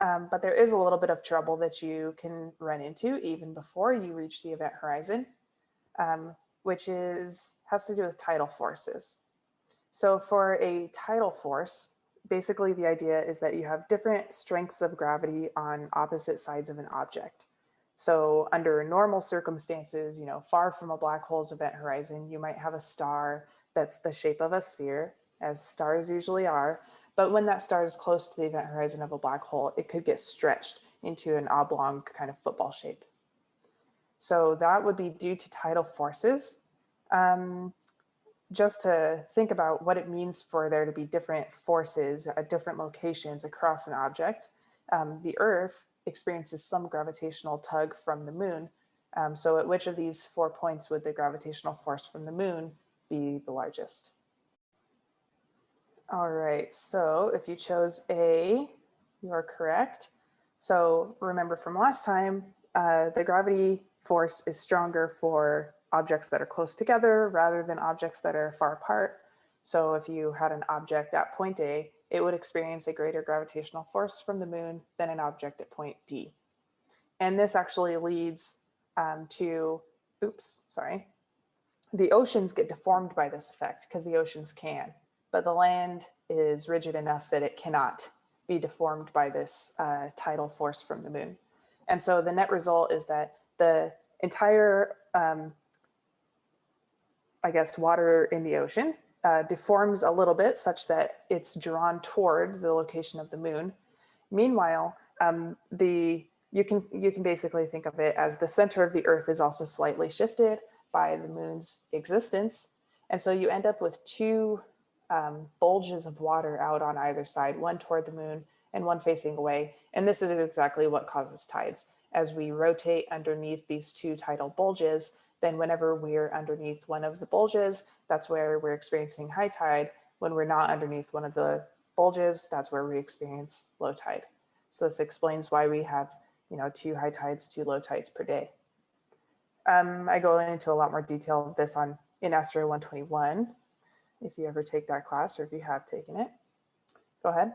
Um, but there is a little bit of trouble that you can run into even before you reach the event horizon, um, which is has to do with tidal forces. So for a tidal force, basically the idea is that you have different strengths of gravity on opposite sides of an object. So under normal circumstances, you know, far from a black hole's event horizon, you might have a star that's the shape of a sphere, as stars usually are. But when that star is close to the event horizon of a black hole, it could get stretched into an oblong kind of football shape. So that would be due to tidal forces. Um, just to think about what it means for there to be different forces at different locations across an object, um, the Earth experiences some gravitational tug from the moon. Um, so at which of these four points would the gravitational force from the moon be the largest? All right, so if you chose A, you're correct. So remember from last time, uh, the gravity force is stronger for objects that are close together rather than objects that are far apart. So if you had an object at point A, it would experience a greater gravitational force from the moon than an object at point D. And this actually leads um, to, oops, sorry, the oceans get deformed by this effect because the oceans can, but the land is rigid enough that it cannot be deformed by this uh, tidal force from the moon. And so the net result is that the entire um, I guess, water in the ocean uh, deforms a little bit such that it's drawn toward the location of the moon. Meanwhile, um, the you can you can basically think of it as the center of the earth is also slightly shifted by the moon's existence. And so you end up with two um, bulges of water out on either side, one toward the moon and one facing away. And this is exactly what causes tides. As we rotate underneath these two tidal bulges, then whenever we're underneath one of the bulges, that's where we're experiencing high tide. When we're not underneath one of the bulges, that's where we experience low tide. So this explains why we have, you know, two high tides, two low tides per day. Um, I go into a lot more detail of this on in ASTRO 121, if you ever take that class or if you have taken it. Go ahead.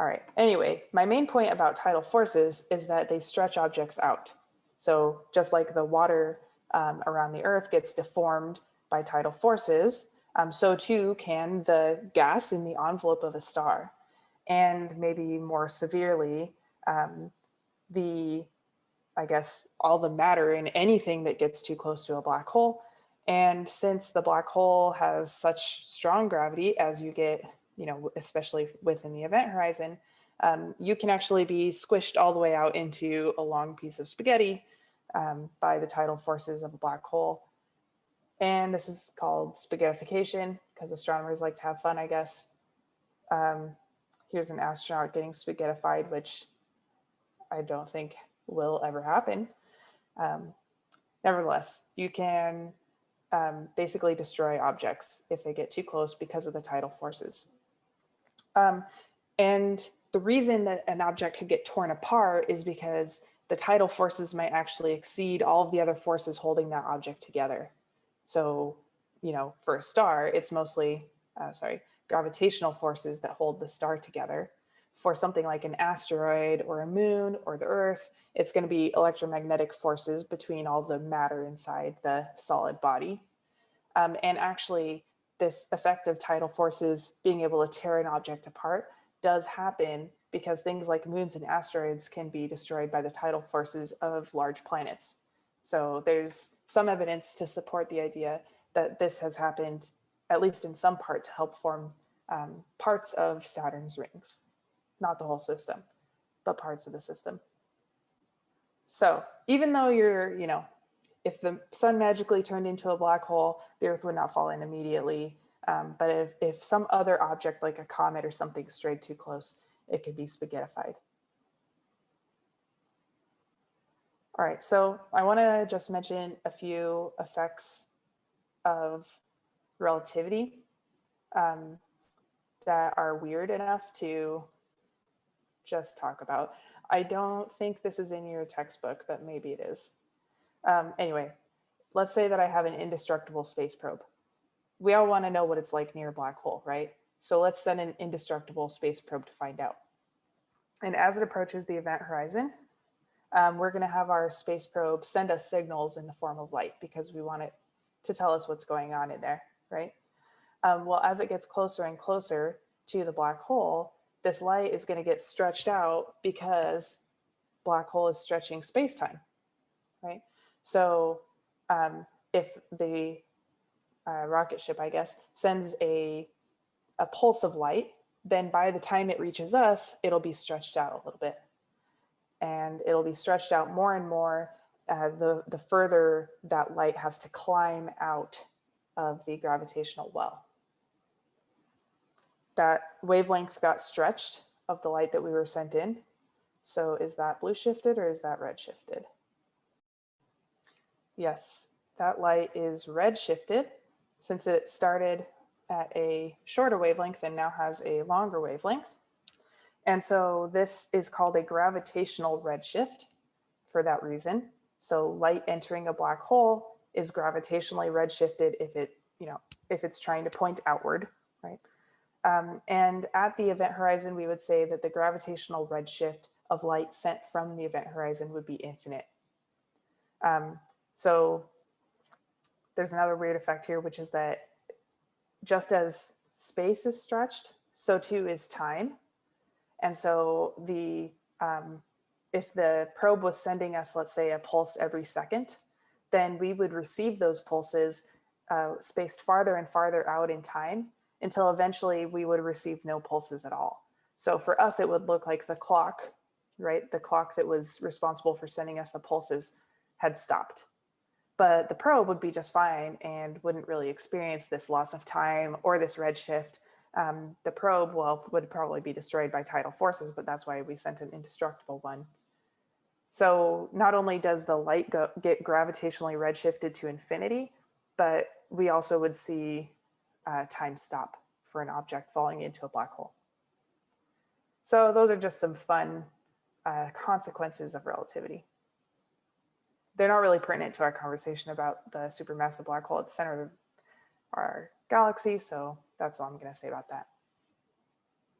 All right, anyway, my main point about tidal forces is that they stretch objects out. So just like the water um, around the earth gets deformed by tidal forces, um, so too can the gas in the envelope of a star. And maybe more severely, um, the, I guess, all the matter in anything that gets too close to a black hole. And since the black hole has such strong gravity as you get, you know, especially within the event horizon, um, you can actually be squished all the way out into a long piece of spaghetti um, by the tidal forces of a black hole. And this is called spaghettification because astronomers like to have fun, I guess. Um, here's an astronaut getting spaghettified, which I don't think will ever happen. Um, nevertheless, you can um, basically destroy objects if they get too close because of the tidal forces. Um, and the reason that an object could get torn apart is because the tidal forces might actually exceed all of the other forces holding that object together. So, you know, for a star, it's mostly, uh, sorry, gravitational forces that hold the star together. For something like an asteroid or a moon or the earth, it's going to be electromagnetic forces between all the matter inside the solid body. Um, and actually, this effect of tidal forces being able to tear an object apart does happen because things like moons and asteroids can be destroyed by the tidal forces of large planets. So there's some evidence to support the idea that this has happened, at least in some part, to help form um, parts of Saturn's rings. Not the whole system, but parts of the system. So even though you're, you know, if the sun magically turned into a black hole, the earth would not fall in immediately. Um, but if, if some other object like a comet or something strayed too close, it could be spaghettified. All right, so I want to just mention a few effects of relativity um, that are weird enough to just talk about. I don't think this is in your textbook, but maybe it is. Um, anyway, let's say that I have an indestructible space probe. We all want to know what it's like near a black hole, right? So let's send an indestructible space probe to find out. And as it approaches the event horizon, um, we're going to have our space probe send us signals in the form of light because we want it to tell us what's going on in there, right? Um, well, as it gets closer and closer to the black hole, this light is going to get stretched out because black hole is stretching space-time, right? So um, if the uh, rocket ship, I guess, sends a, a pulse of light, then by the time it reaches us, it'll be stretched out a little bit. And it'll be stretched out more and more uh, the, the further that light has to climb out of the gravitational well. That wavelength got stretched of the light that we were sent in. So is that blue shifted or is that red shifted? Yes, that light is red shifted since it started at a shorter wavelength and now has a longer wavelength. And so this is called a gravitational redshift for that reason. So light entering a black hole is gravitationally redshifted if it, you know, if it's trying to point outward, right? Um, and at the event horizon, we would say that the gravitational redshift of light sent from the event horizon would be infinite. Um, so there's another weird effect here, which is that just as space is stretched, so too is time. And so the um, if the probe was sending us, let's say, a pulse every second, then we would receive those pulses uh, spaced farther and farther out in time until eventually we would receive no pulses at all. So for us, it would look like the clock, right? The clock that was responsible for sending us the pulses had stopped but the probe would be just fine and wouldn't really experience this loss of time or this redshift. Um, the probe, well, would probably be destroyed by tidal forces, but that's why we sent an indestructible one. So not only does the light go, get gravitationally redshifted to infinity, but we also would see uh, time stop for an object falling into a black hole. So those are just some fun uh, consequences of relativity they're not really pertinent to our conversation about the supermassive black hole at the center of our galaxy. So that's all I'm going to say about that.